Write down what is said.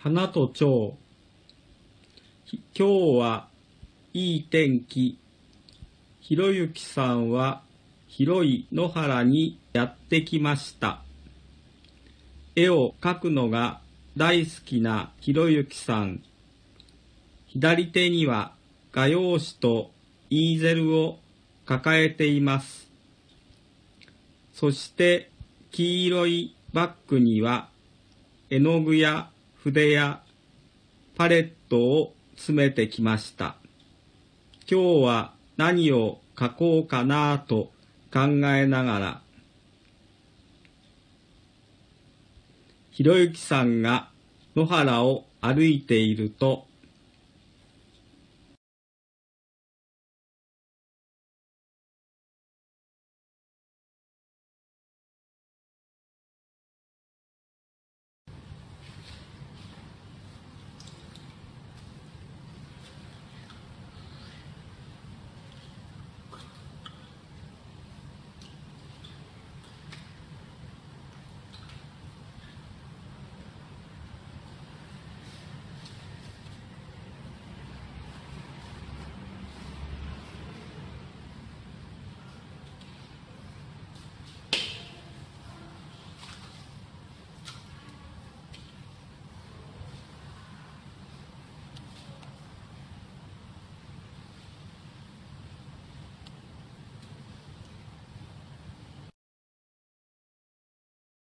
花と蝶。今日はいい天気。ひろゆきさんは広い野原にやってきました。絵を描くのが大好きなひろゆきさん。左手には画用紙とイーゼルを抱えています。そして黄色いバッグには絵の具や筆やパレットを詰めてきました。今日は何を書こうかなと考えながら、ひろゆきさんが野原を歩いていると、